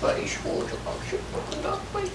Bei Schroterangschiff und Nachbarn.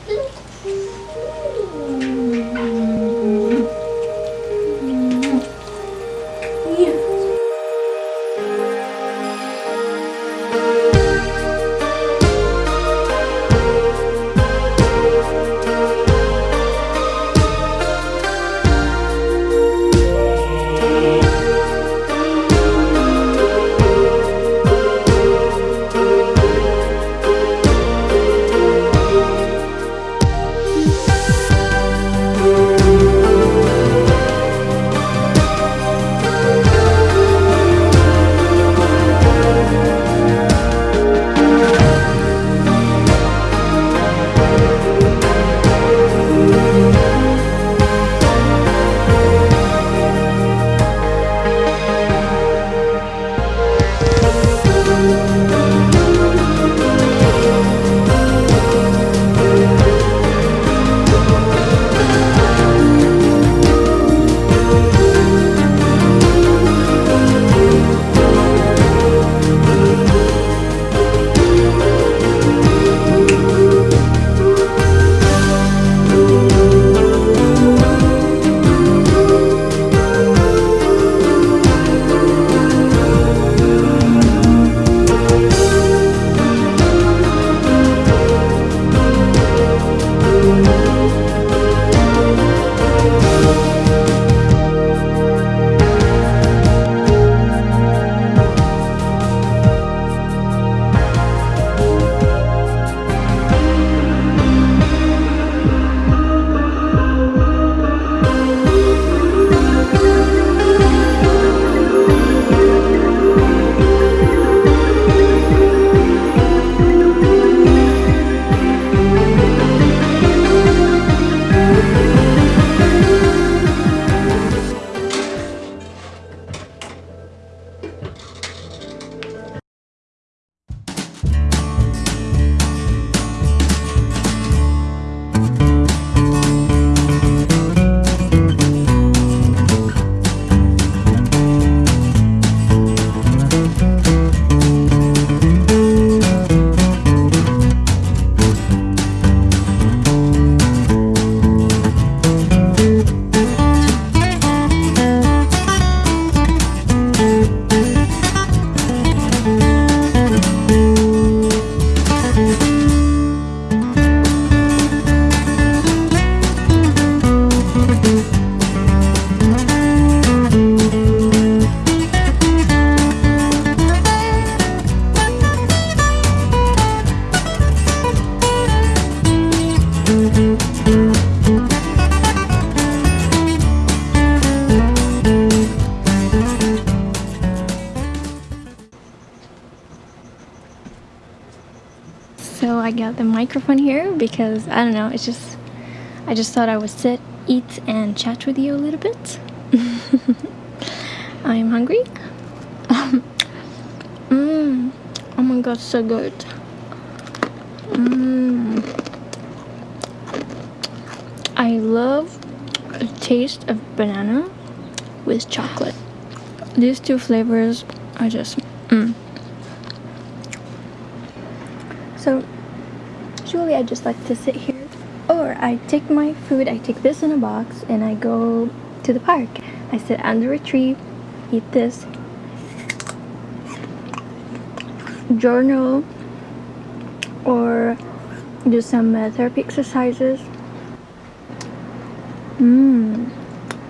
I the microphone here because I don't know it's just I just thought I would sit eat and chat with you a little bit I'm hungry Mmm. Oh my god, so good. Mmm. I love the taste of banana with chocolate. These two flavors are just mmm. So usually I just like to sit here or I take my food, I take this in a box and I go to the park. I sit under a tree, eat this journal or do some uh, therapy exercises. Mmm.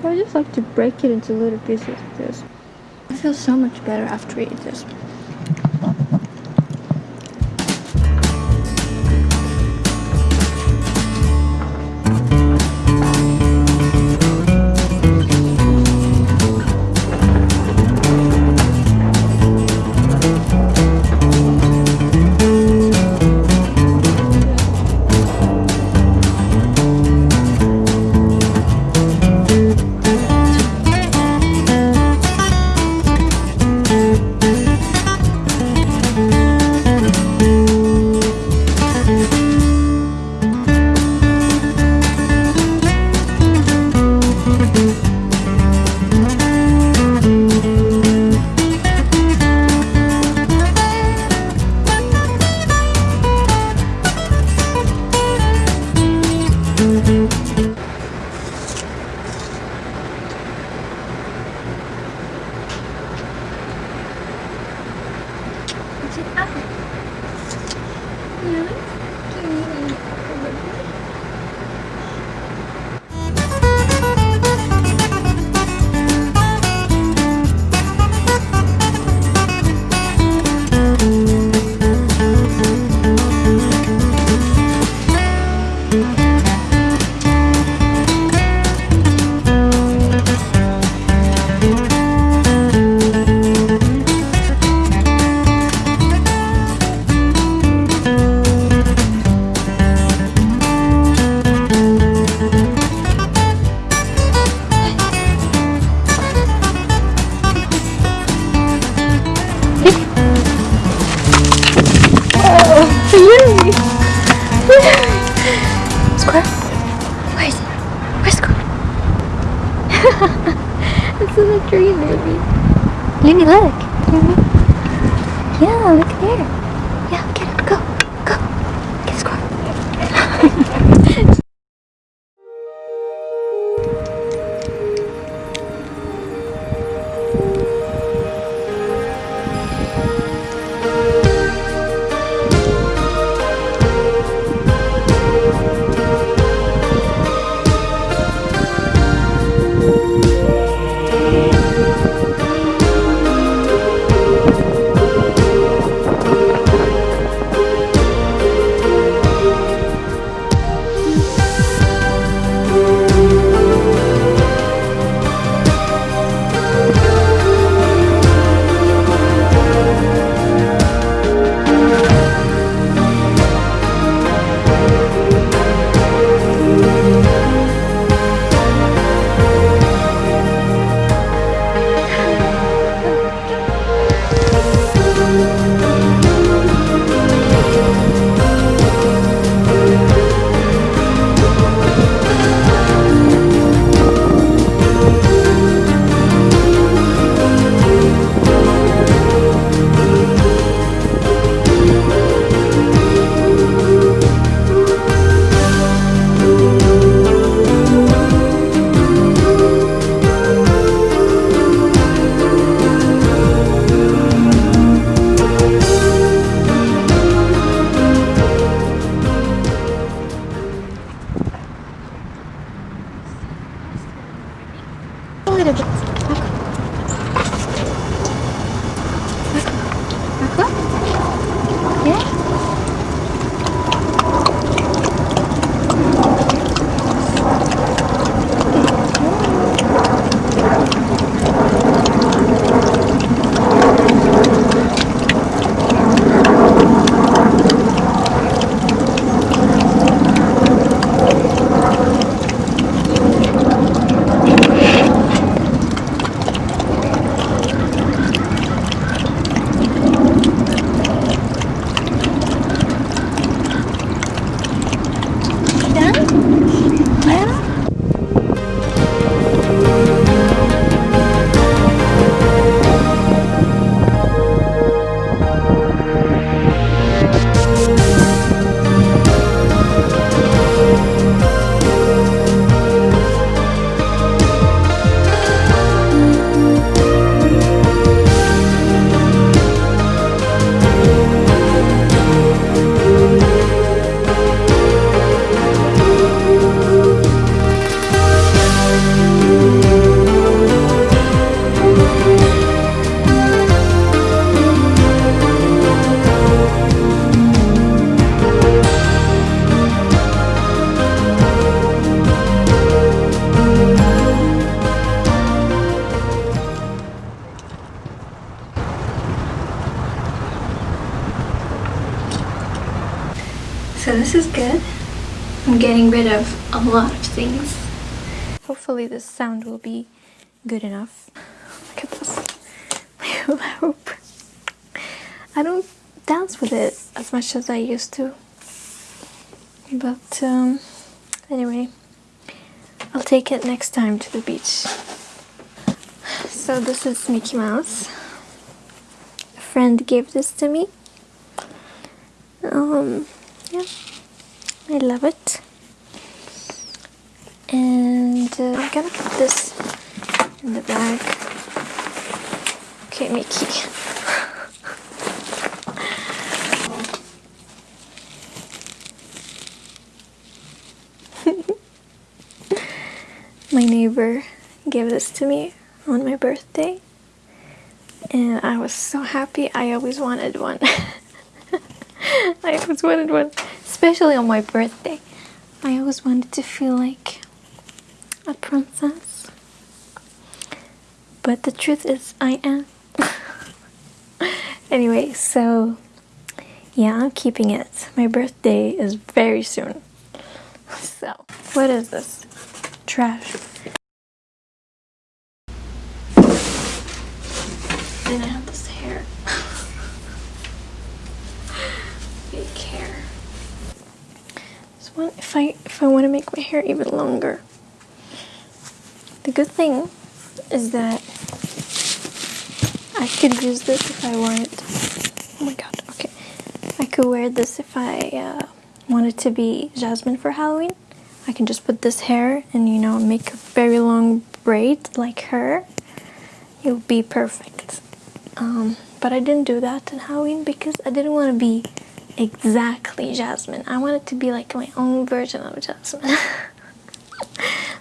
I just like to break it into little pieces of this. I feel so much better after I eat this. Look. So this is good. I'm getting rid of a lot of things. Hopefully this sound will be good enough. Look at this. My hula hoop. I don't dance with it as much as I used to. But um, anyway, I'll take it next time to the beach. So this is Mickey Mouse. A friend gave this to me. Um, I love it. And uh, I'm gonna put this in the bag. Okay, Mickey. my neighbor gave this to me on my birthday and I was so happy I always wanted one I always wanted one especially on my birthday. I always wanted to feel like a princess. But the truth is I am. Anyway so yeah I'm keeping it. My birthday is very soon. So what is this? Trash. Then I have this hair. Fake hair. This one, if I if I want to make my hair even longer. The good thing is that I could use this if I wanted. Oh my god, okay. I could wear this if I uh, wanted to be Jasmine for Halloween. I can just put this hair and you know make a very long braid like her it would be perfect um, but I didn't do that in Halloween because I didn't want to be exactly Jasmine. I want it to be like my own version of Jasmine.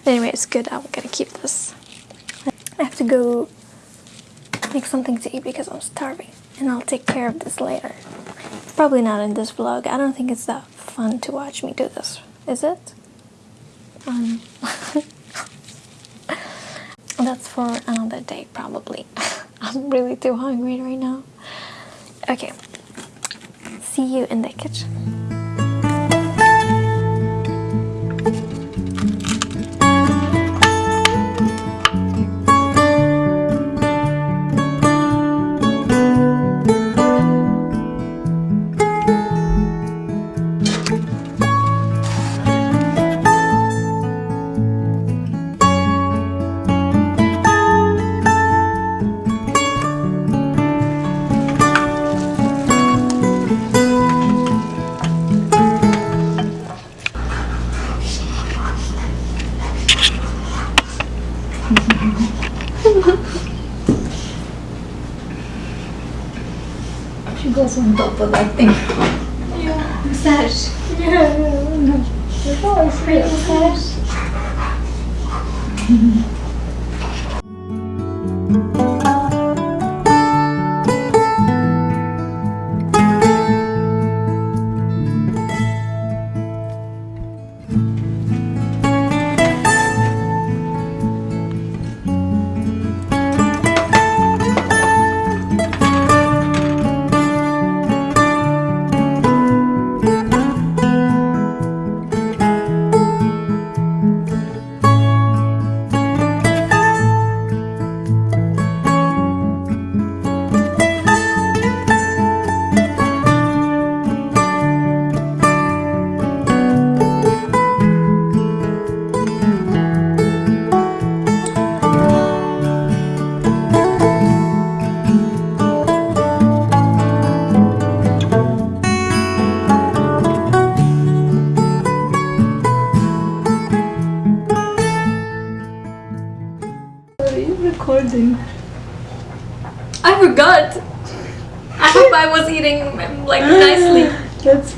Anyway it's good. I'm gonna keep this. I have to go make something to eat because I'm starving and I'll take care of this later. Probably not in this vlog. I don't think it's that fun to watch me do this. Is it? Um, that's for another day, probably. I'm really too hungry right now. Okay, see you in the kitchen. 嗯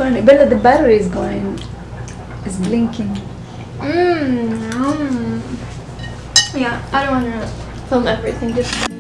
Funny. Bella, the battery is going. It's blinking. Mmm. Mm. Yeah, I don't want to film everything. Just.